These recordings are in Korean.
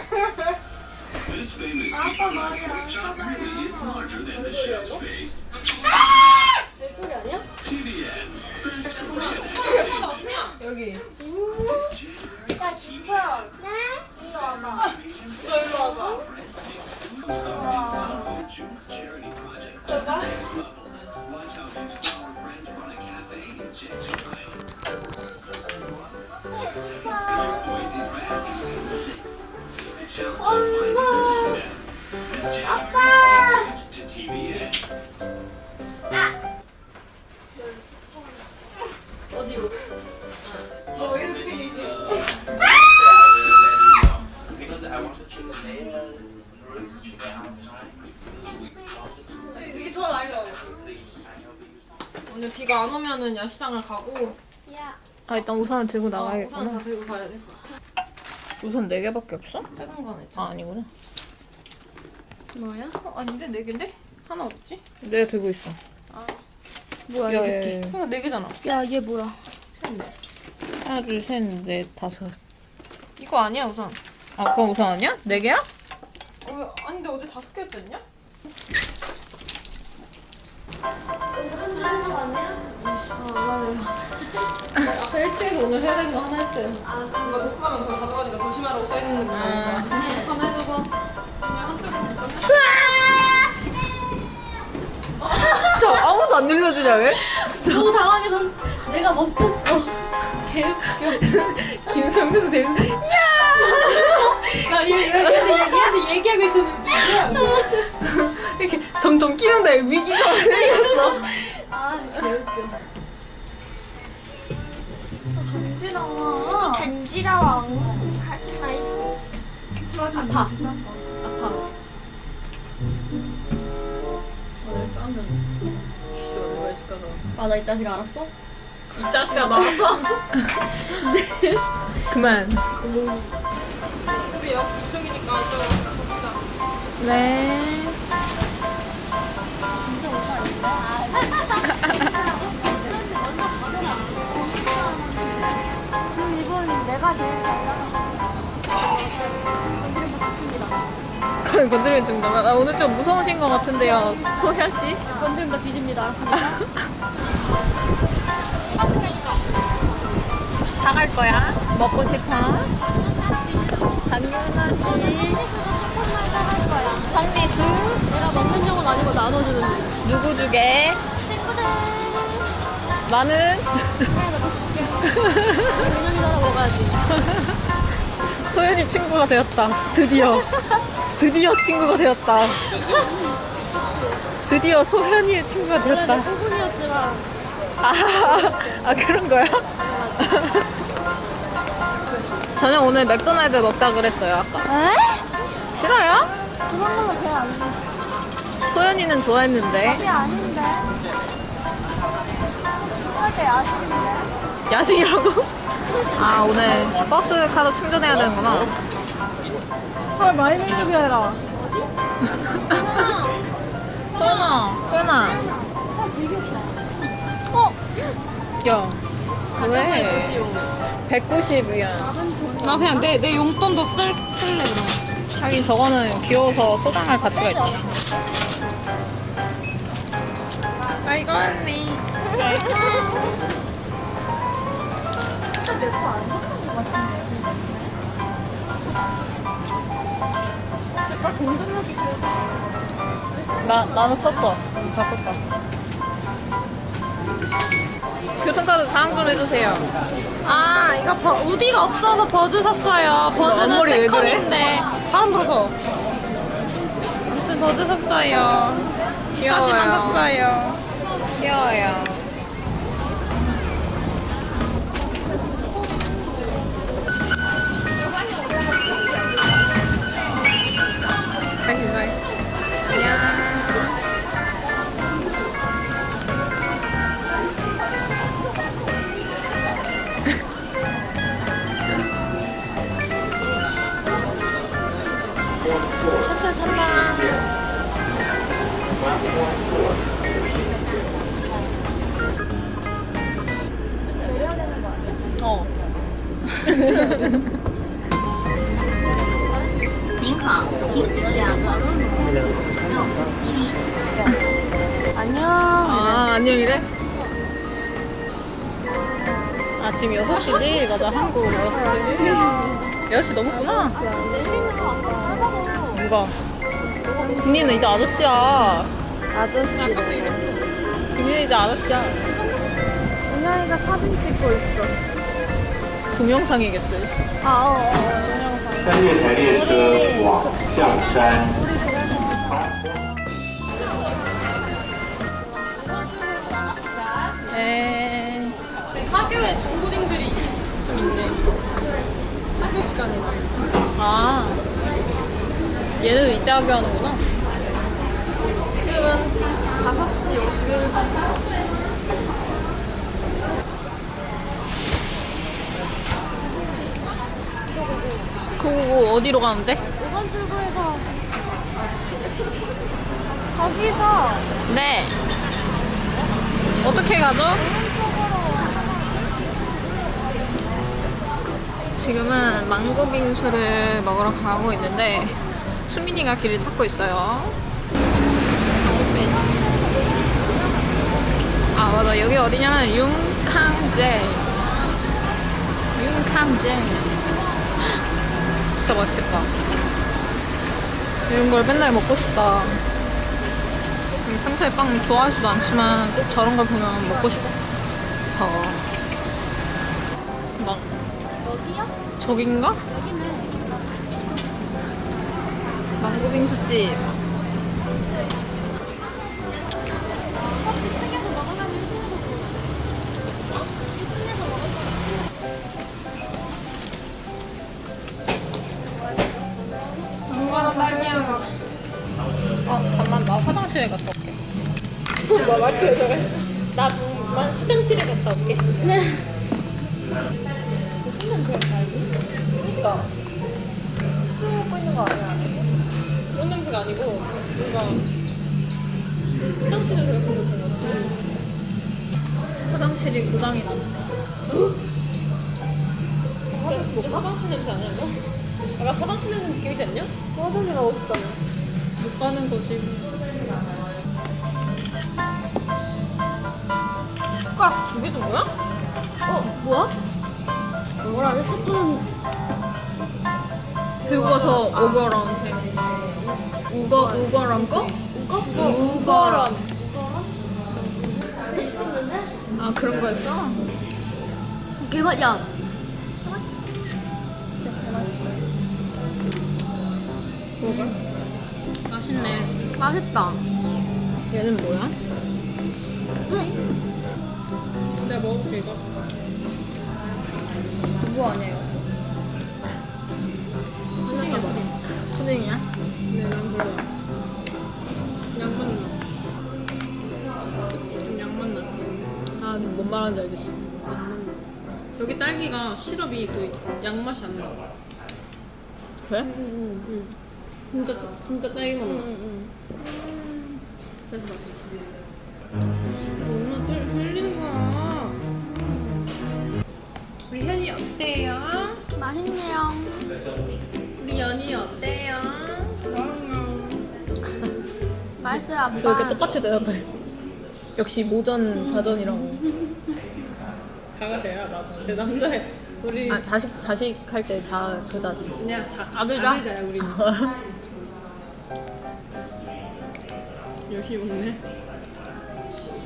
This famous TV job really is larger than the chef's face. 소리 아니야? TVN. First Korean 여기. This January, 야 김서연 이리 와봐 Some in some of June's charity project to the next level. Watch how these flower friends run a cafe in Jeju. 오늘 비가 안 오면은 야시장을 가고 야 아 일단 우산을 들고 어, 우산 나가야겠구나. 다 들고 가야 돼. 우산 네 개밖에 없어? 작은 거 하나 있지. 아 아니구나. 뭐야? 어, 아닌데 네 개인데? 하나 어딨지? 내가 들고 있어. 뭐야 야, 이게? 야, 야. 그러니까 네 개잖아. 야, 얘 뭐야? 셋네. 하나 둘셋넷 다섯. 이거 아니야 우산. 아 그건 우산 아니야? 네 개야? 어, 왜- 아닌데 어제 다섯 개였지 않냐? 아까 1층에서 오늘 해야 되는 거 하나 했어요. 누가 놓고 가면 그걸 가져가니까 조심하라고 써있는 거 보니까 하나 해줘서 오늘 한쪽으로 묶었는데 진짜 아무도 안 늘려주냐 왜? 너무 당황해서 내가 멈췄어. 개웃겨. 김수영에서 되는데 나 얘, 얘한테, 얘한테 얘기하고 있었는데. 이렇게 점점 끼는데 위기가 생겼어. 아, 개웃겨. 간지러워. 간지러워. 다, 다 있어. 아파. 아파. 오늘 싸우면 씨 오늘 외식 가서 아, 나 이 자식 알았어? 이 자식아 나왔어? 그만. 우리 역 이쪽이니까 좀 봅시다. 네. 지금 이번 내가 제일 잘 그건 건드리면 죽는다. 나 오늘 좀 무서우신 것 같은데요, 소현 씨. 건드리면 다 뒤집니다. 사갈 거야? 먹고 싶어? 당연하지. 황리수 내가 먹는 용은 아니고 나눠주는 용. 누구 주게? 나는. 소연이 친구가 되었다. 드디어. 드디어 친구가 되었다. 드디어 소연이의 친구가 되었다. 꿈이었지만 아, 아 그런 거야? 저는 오늘 맥도날드 먹자 그랬어요 아까. 에? 싫어요? 그런 걸로 돼. 소연이는 좋아했는데 그게 아닌데. 친구한테 야식인데. 야식이라고? 아 오늘 버스 카드 충전해야 되는구나. 헐 마이민족이 해라 소연아, 소연아. 어? 야, 왜? 190이야. 나 그냥 내, 내 용돈도 쓸, 쓸래 그럼 하긴 저거는 귀여워서 소장할 가치가 있다. 아이고 언니 나, 나는 썼어. 다 썼다. 교통카드 좀 해주세요. 아 이거 버, 우디가 없어서 버즈 샀어요 버즈는? 세컨인데 바람 불어서 아무튼 버즈 샀어요 비싸지만. 샀어요 귀여 아 지금 6시지? 맞아 한국 6시 6시 넘었구나 누가? 군이는 이제 아저씨야 아저씨. 군이는 이제 아저씨야 은영이가 사진 찍고 있어. 동영상이겠지 아, 어, 어, 동영상. 三月台列车往象山。 시간에 나. 아 얘네도 이때 하게 하는구나 지금은 5시 51분. 그거 어디로 가는데? 5번 출구에서. 거기서 네 어떻게 가죠? 지금은 망고 빙수를 먹으러 가고 있는데 수민이가 길을 찾고 있어요. 아 맞아 여기 어디냐면 윤캉제 윤캉제 진짜 맛있겠다. 이런 걸 맨날 먹고 싶다. 평소에 빵 좋아하지도 않지만 꼭 저런 걸 보면 먹고 싶어. 저긴가? 망고빙수집. 딸기야. 어, 잠만 나 화장실에 갔다 올게. 뭐? 나 정말 화장실에 갔다 올게. 네. 무슨 냄새가 나지? 그니까. 술 먹고 있는 거 아니야? 그런 냄새가 아니고 뭔가 화장실 냄새가 그런 것 같아. 화장실이 고장이 났네. 진짜, 진짜 화장실 냄새 아니야 이거? 약간 화장실 냄새 느낌이지 않냐? 화장실 가고 싶다며. 못 가는 거지. 숟가락 두 개 준 거야? 어, 뭐야? 뭐라, 스푼. 들고 와서 오거랑 해. 우거 우거랑 거? 우거? 우거랑. 아 그런 거였어? 개맛, 야. 먹어. 맛있네. 맛있다. 얘는 뭐야? 응. 내가 먹어볼게 이거. 그거 아니에요? 푸딩이야 푸딩. 푸딩이야? 근데 난 별로 양만 나. 그치? 좀 양만 났지. 아, 뭔 말하는지 알겠어. 양만 나. 여기 딸기가 시럽이 그 양맛이 안 나. 그래? 응, 응. 진짜 진짜 딸기맛 나. 응, 그래서 맛있어. 엄마 또 흘리 어때요? 응. 맛있네요. 우리 연이 어때요? 맛있어요, 아빠. 왜 이렇게 똑같이 대답해? 역시 모전 자전이라고. 자가래야 나도. 제 남자애. 우리 아 자식 자식 할 때 자 그 자식. 그냥 자, 아들자? 아들자야 우리. 열심히 먹네.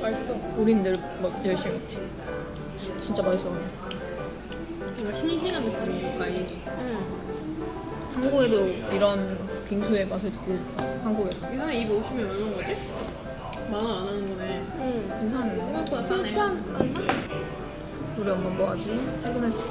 맛있어. 우린 늘 막 열심히 먹지. 진짜 맛있어. 뭔가 싱싱한 느낌이야 과일이. 응. 한국에도 이런 빙수의 맛을 듣고 한국에서 이 하나 입에 오시면 얼마인 거지? 만원 안 하는 거네. 응. 괜찮네. 생각보다 싸네. 짠. 얼마? 우리 엄마 뭐 하지? 퇴근했을 때.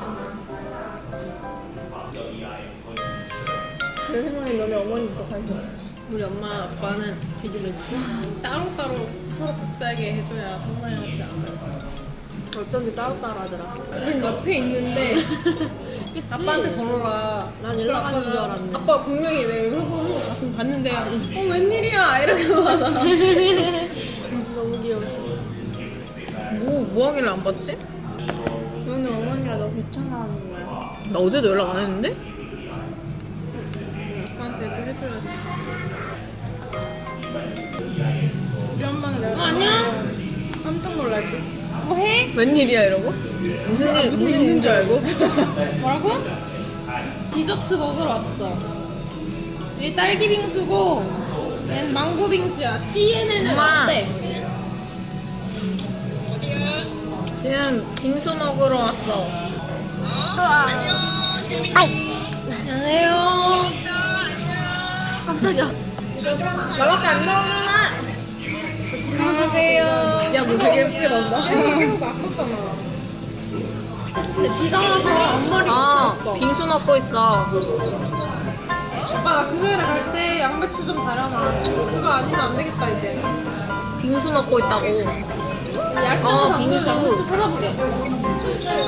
내 생각에 너네 어머니부터 관심 있어. 우리 엄마 아빠는 비즈를 따로따로 서로 각자에게 해줘야 성장하지 않아요. 어쩐지 따로따로 하더라. 우린 옆에 있는데 아빠한테 걸어라. 난 연락 가는 줄 알았네. 아빠 분명히 내 회고 한거 같은 봤는데 어 웬일이야 이러고 받아. 너무 귀여웠어. 뭐, 뭐 하길래 안 봤지? 너는 오늘 어머니가 너 귀찮아하는 거야. 나 어제도 연락 안 했는데? 아빠한테 그 해줘야지. 우리 엄마는 내가 안녕. 깜짝 놀랄 듯. 뭐해? 웬일이야 이러고? 무슨 일 무슨 일인 줄 알고? 뭐라고? 디저트 먹으러 왔어. 이 딸기 빙수고, 얘는 망고 빙수야. CNN은 엄마. 어때? 지금 빙수 먹으러 왔어. 안녕하세요. 깜짝이야. 나밖에 안 나오잖아. 안녕하세요. 야, 뭐 되게. 계속 났었잖아. 근데 비가 와서 앞머리 아. 빙수 먹고 있어. 오빠 나 금요일에 갈 때 양배추 좀 달아놔. 그거 아니면 안 되겠다 이제. 빙수 먹고 있다고. 야식에서 어, 안 빙수. 양배추 찾아보게.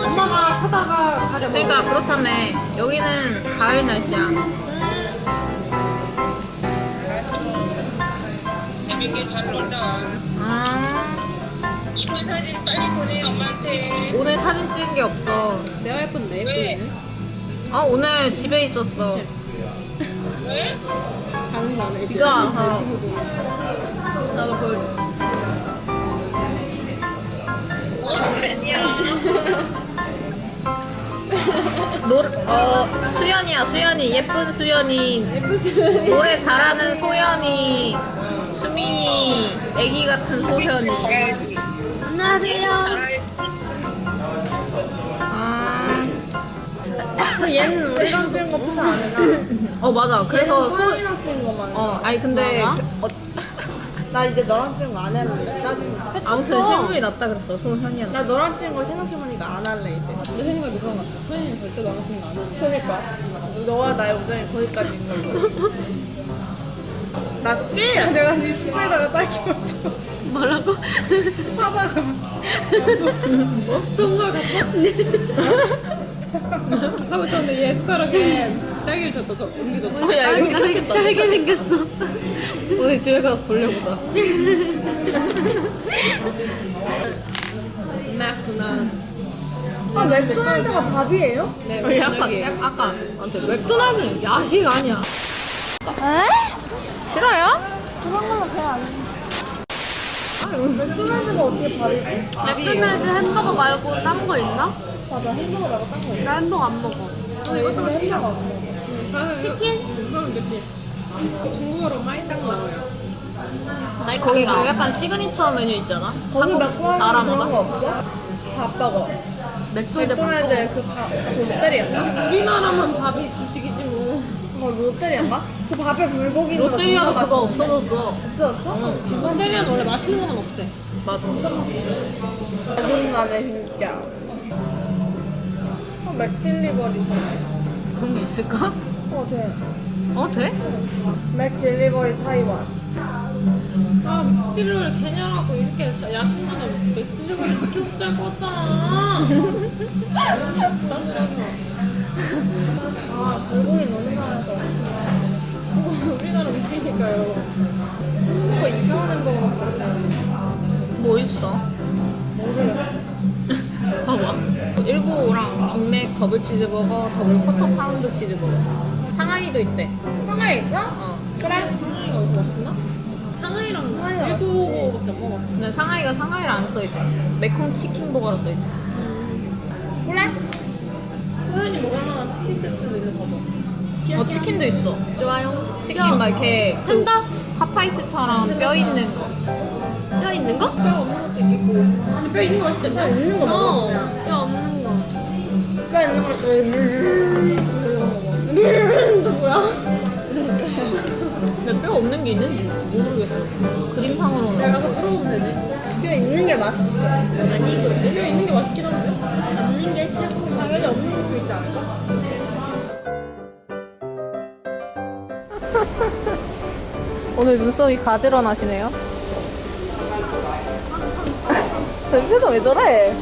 엄마가 사다가 가려 먹어. 그러니까 그렇다며. 여기는 가을 날씨야. 재밌게 잘 놀다 와. 아, 이쁜 사진 빨리 보내 엄마한테. 오늘 사진 찍은 게 없어. 내가 예쁜데 예쁘네. 아, 오늘 집에 있었어. 왜? 다른 거안 해. 비가 와서. 내 친구들. 나도 보여줘. 어. 노, 어, 수연이야, 수연이. 예쁜 수연이. 예쁜 수연이. 노래 잘하는 소연이. 수민이. 애기 같은 소현이. 안녕하세요. 아, 얘는 우리랑 찍은 거 포토 안 해나? 어, 맞아. 그래서. 소, 소연이랑 찍은 거만. 어, 아니, 근데. 그, 어, 나 이제 너랑 찍은 거 안 할래. 짜증나. 아무튼 실물이 낫다 그랬어, 소현이한테. 나 너랑 찍은 거 생각해보니까 안 할래 이제. 내 생각에도 그런 것 같아. 현이는 절대 너랑 같은 거안 해. 그러니까 너와 나의 우정이 거기까지 있는 거. 나 깨. 내가 네 손에다가 딸기 맞춰. 뭐라고? 하다가 어떤 걸 갔어? 하고 있었는데 얘 숟가락에 딸기를 줬다 저 옮겨줬다. 어, 야, 이거 찍혔겠다. 딸기 생겼어. 오늘 집에 가서 돌려보자. 맥구나. 아 맥도날드가 밥이에요? 네, 어, 약간, 아무튼 맥도날드는 야식 아니야. 에? 싫어요? 그런 거는 그냥 안 해. 맥도날드가 어떻게 밥이지? 맥도날드 햄버거 말고 딴 거 있나? 맞아 햄버거 말고 딴거 있어. 나 햄버거 안 먹어. 나 햄버거 안 먹어. 치킨? 그럼 됐지. 중국어로 麦当劳요. 거기 그 약간 시그니처 메뉴 있잖아. 거기 맥도날드. 그런 거 없어? 밥버거. 맥도날드 맥도날드 그 밥, 그? 우리나라만 밥이 주식이지 뭐. 그거 롯데리아인가? 그 밥에 불고기 있는 롯데리아도 존나 그거? 없어졌어. 없어졌어? 롯데리아는 원래 맛있는 것만 없애. 맞아. 진짜 맛있어. 짜증나네 진짜. 어, 맥딜리버리 돼. 그런 게 있을까? 어 돼. 어, 돼? 맥딜리버리 타이완. 아, 맥딜리버리 개냐라고 이렇게 야식마다 맥딜리버리 시켜먹자고 했잖아. 아 불고기 너무 많아서. 우리나라 음식이니까요. 햄버거 이상한 햄버거 같은데. 뭐 있어? 모르겠어. 봐봐. 195랑 빅맥 더블 치즈버거, 더블 쿼터 파운드 치즈버거. 상하이도 있대. 상하이 있어? 어. 그래. 상하이가 어디 갔었나? 상하이랑 일구밖에 안 먹었어. 근데 상하이가 상하이를 안 써있대. 매콤 치킨버거로 써있대. 그래? 소연이 먹을 만한 치킨 세트도 있는 거 봐. 어, 치킨도 있어. 좋아요. 치킨 막 이렇게 그 한다? 파파이스처럼 뼈 있는 거. 뼈 있는 거? 뼈 없는 것도 있겠고. 근데 뼈 있는 거 맛있을 텐데. 있는 거 먹어. 어. 뼈 없는 거. 뼈 있는 거또 뭐야? 근데 뼈 없는 게 있는지 모르겠어. 그림상으로는. 내가 가서 물어보면 되지. 뼈 있는 게 맛있어. 아니거든. 뼈 있는 게 맛있긴 한데. 없는 게 최고. 당연히 없는 것도 있지 않을까? 오늘 눈썹이 가지런하시네요. 표정 왜 저래?